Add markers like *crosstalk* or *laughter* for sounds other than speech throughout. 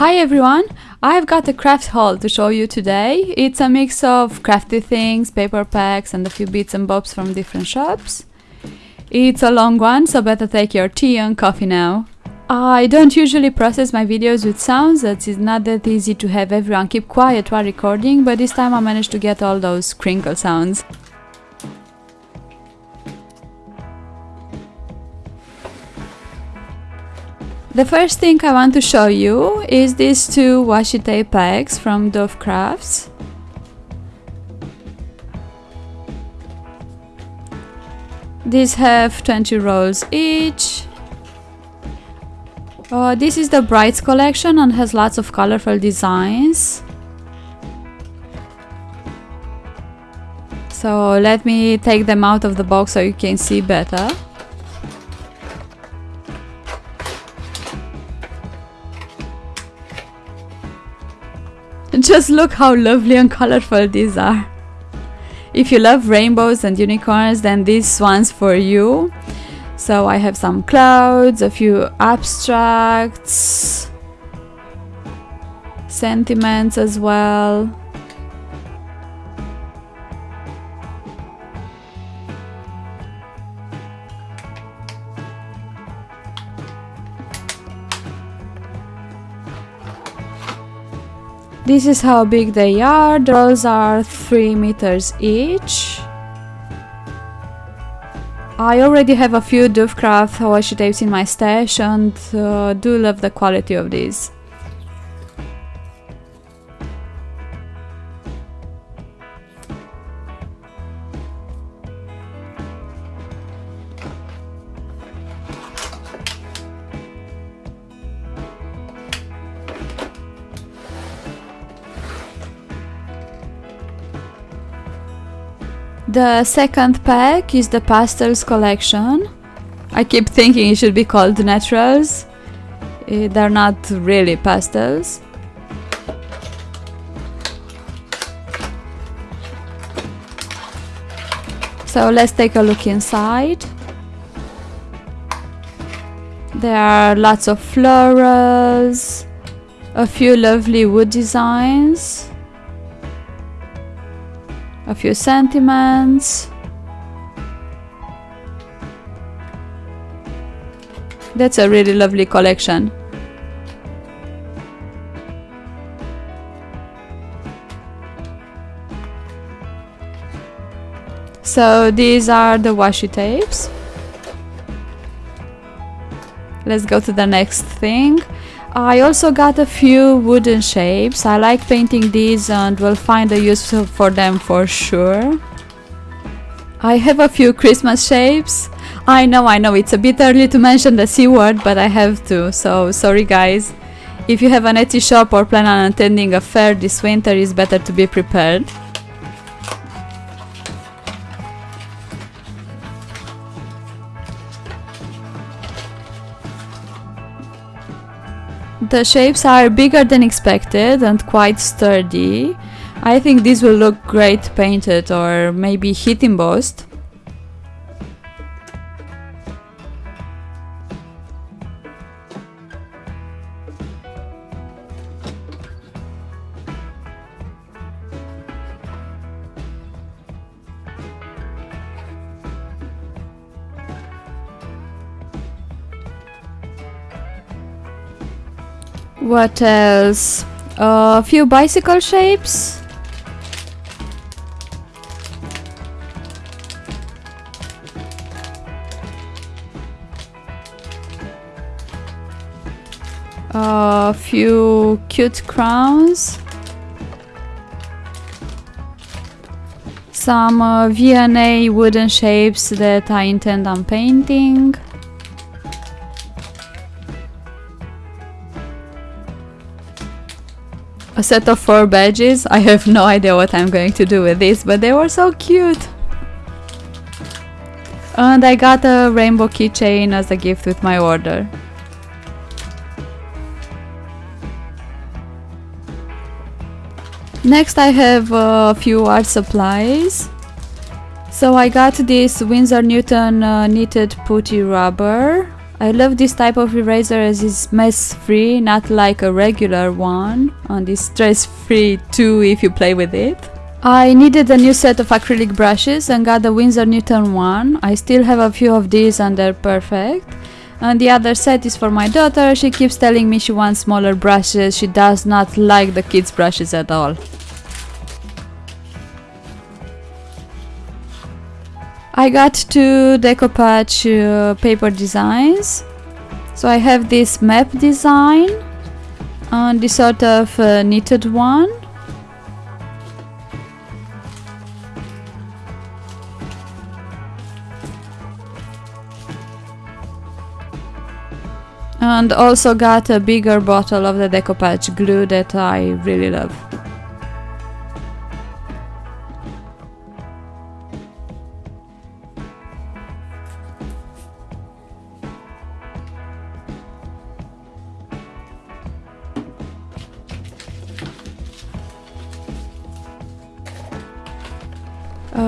Hi everyone! I've got a craft haul to show you today. It's a mix of crafty things, paper packs and a few bits and bobs from different shops. It's a long one, so better take your tea and coffee now. I don't usually process my videos with sounds, it's not that easy to have everyone keep quiet while recording, but this time I managed to get all those crinkle sounds. The first thing I want to show you is these two washi tape packs from Dove Crafts. These have 20 rolls each. Uh, this is the Brights collection and has lots of colorful designs. So let me take them out of the box so you can see better. *laughs* Just look how lovely and colorful these are. If you love rainbows and unicorns, then this one's for you. So I have some clouds, a few abstracts, sentiments as well. This is how big they are. The rolls are 3 meters each. I already have a few Dovecraft washi tapes in my stash and uh, do love the quality of these. The second pack is the Pastels collection. I keep thinking it should be called Naturals. Uh, they're not really pastels. So let's take a look inside. There are lots of florals, a few lovely wood designs a few sentiments. That's a really lovely collection. So these are the washi tapes. Let's go to the next thing. I also got a few wooden shapes. I like painting these and will find a use for them for sure. I have a few Christmas shapes. I know, I know, it's a bit early to mention the C word, but I have to, so sorry guys. If you have an Etsy shop or plan on attending a fair this winter, it's better to be prepared. The shapes are bigger than expected and quite sturdy. I think this will look great painted or maybe heat embossed. What else? A uh, few bicycle shapes. A few cute crowns. Some uh, V&A wooden shapes that I intend on painting. A set of four badges. I have no idea what I'm going to do with this, but they were so cute. And I got a rainbow keychain as a gift with my order. Next I have a few art supplies. So I got this Winsor Newton uh, kneaded putty rubber. I love this type of eraser as it's mess free, not like a regular one, and it's stress free too if you play with it. I needed a new set of acrylic brushes and got the Winsor Newton one. I still have a few of these and they're perfect. And the other set is for my daughter. She keeps telling me she wants smaller brushes. She does not like the kids' brushes at all. I got two decoupage uh, paper designs. So I have this map design and this sort of uh, knitted one. And also got a bigger bottle of the decoupage glue that I really love.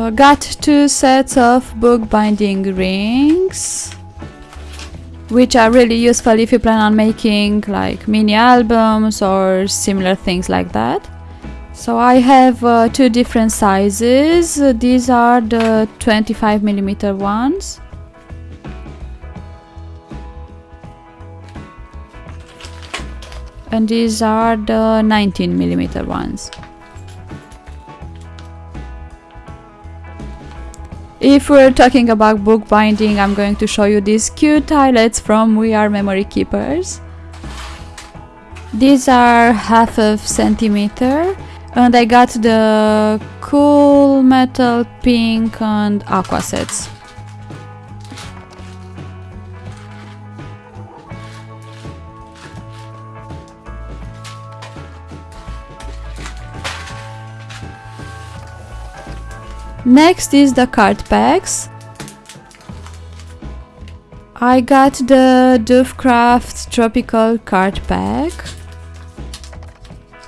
Uh, got two sets of bookbinding rings which are really useful if you plan on making like mini albums or similar things like that. So I have uh, two different sizes. These are the 25 millimeter ones. And these are the 19 millimeter ones If we're talking about bookbinding, I'm going to show you these cute eyelets from We Are Memory Keepers. These are half of centimeter and I got the cool metal pink and aqua sets. Next is the card packs. I got the Dovecraft Tropical card pack.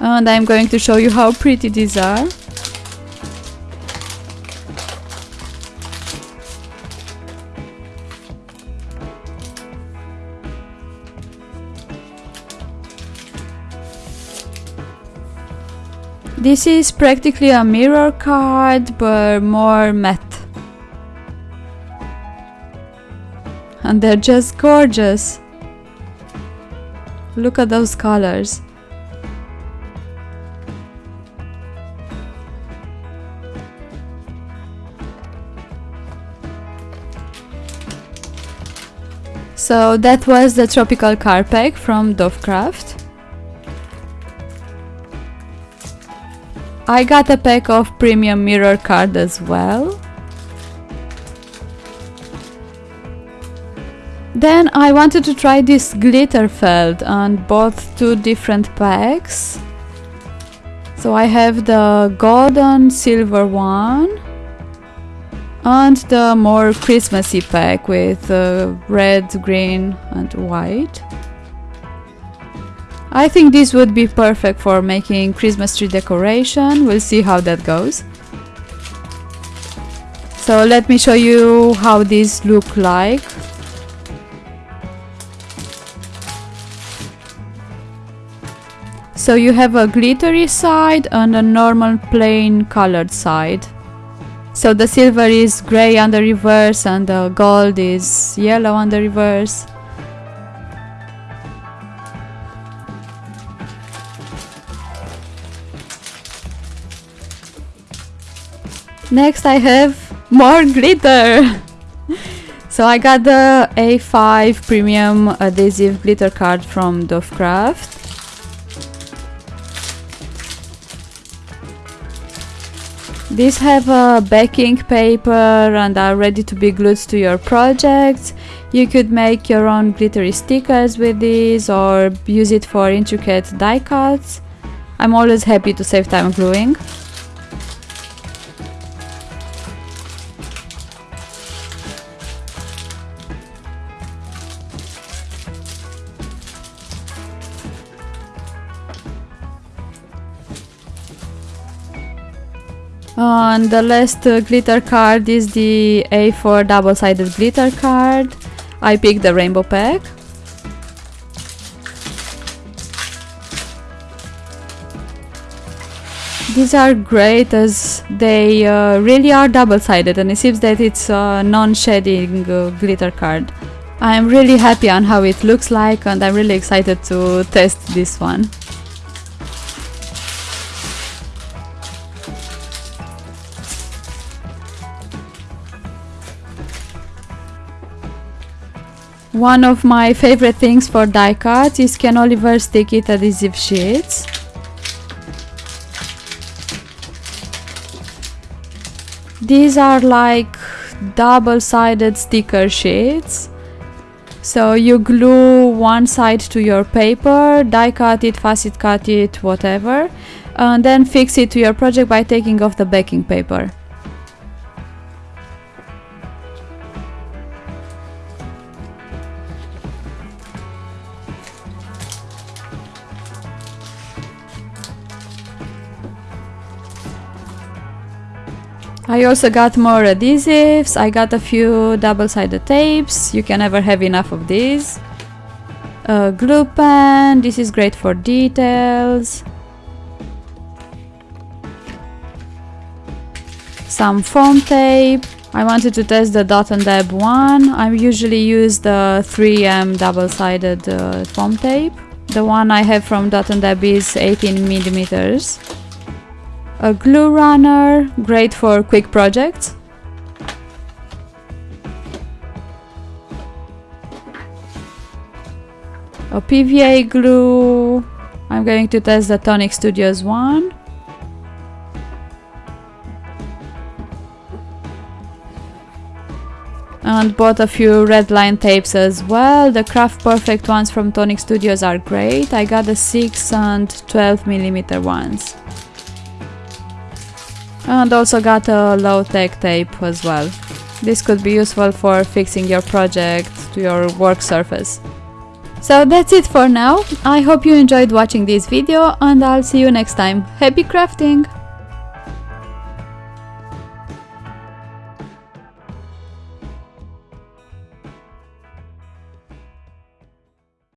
And I'm going to show you how pretty these are. This is practically a mirror card, but more matte. And they're just gorgeous. Look at those colors. So that was the tropical card pack from Dovecraft. I got a pack of premium mirror card as well. Then I wanted to try this glitter felt and bought two different packs. So I have the golden silver one and the more Christmassy pack with uh, red, green and white. I think this would be perfect for making Christmas tree decoration. We'll see how that goes. So let me show you how these look like. So you have a glittery side and a normal plain colored side. So the silver is gray on the reverse and the gold is yellow on the reverse. Next I have more glitter! so I got the A5 premium adhesive glitter card from Dovecraft. These have a backing paper and are ready to be glued to your projects. You could make your own glittery stickers with these or use it for intricate die cuts. I'm always happy to save time gluing. And the last uh, glitter card is the A4 double-sided glitter card. I picked the rainbow pack. These are great as they uh, really are double-sided and it seems that it's a non-shedding uh, glitter card. I'm really happy on how it looks like and I'm really excited to test this one. One of my favorite things for die cuts is Ken Oliver Stick It adhesive sheets. These are like double-sided sticker sheets. So you glue one side to your paper, die cut it, fussy cut it, whatever, and then fix it to your project by taking off the backing paper. I also got more adhesives, I got a few double-sided tapes, you can never have enough of these. A glue pen, this is great for details. Some foam tape, I wanted to test the dot and dab one, I usually use the 3M double-sided uh, foam tape. The one I have from dot and dab is 18 millimeters a glue runner, great for quick projects. A PVA glue, I'm going to test the Tonic Studios one. and bought a few red line tapes as well. The Craft Perfect ones from Tonic Studios are great. I got the 6 and 12 millimeter ones and also got a low-tack tape as well. This could be useful for fixing your project to your work surface. So that's it for now, I hope you enjoyed watching this video and I'll see you next time. Happy crafting!